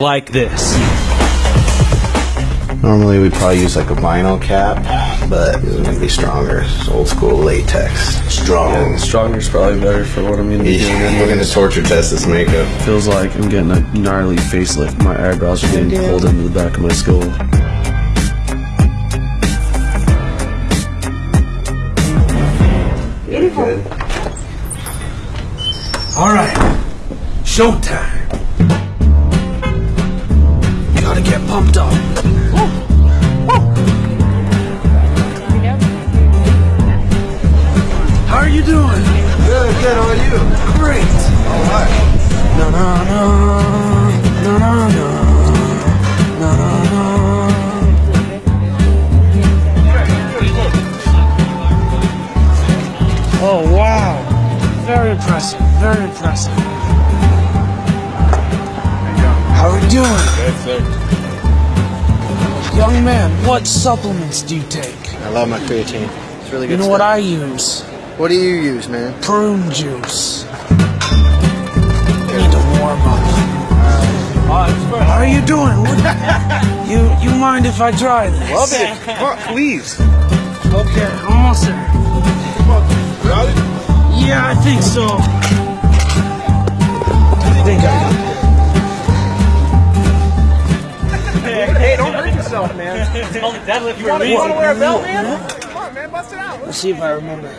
like this. Normally we'd probably use like a vinyl cap, but it's gonna be stronger. It's old school latex. Strong. Stronger's probably better for what I'm gonna be doing. Yeah, we're gonna torture test this makeup. Feels like I'm getting a gnarly facelift. My eyebrows are getting pulled into the back of my skull. Good. All right, showtime. Gotta get pumped up. How are you doing? Good, good. How are you? Great. All right. No, no, no, no, no, no, no, no, no. Oh wow! Very impressive. Very impressive. How are we doing? Good, sir. Young man, what supplements do you take? I love my creatine. It's really good You know stuff. what I use? What do you use, man? Prune juice. Need to warm up. How are you doing? What- you you mind if I try this? Love it. Come please. Okay, almost there. Got? Yeah, I think so. Yourself, man. you want to wear a belt, man? Come on, man. Bust it out. Let's see if I remember.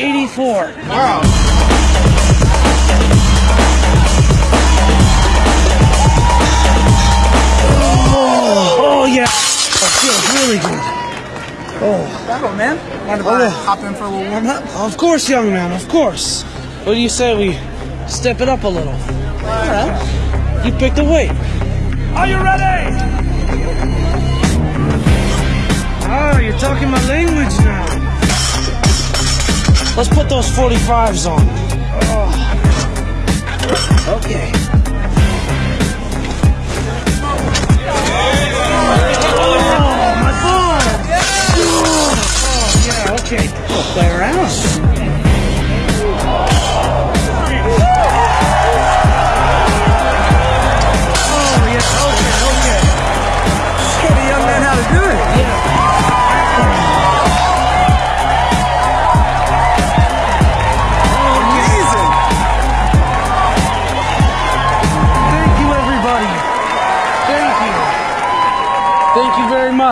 Pretty Hello, man. Mind if I hop in for a little warm up? Of course, young man, of course. What do you say we step it up a little? You pick the weight. Are you ready? Oh, you're talking my language now. Let's put those 45s on. Oh. Okay. Jake. We'll play around.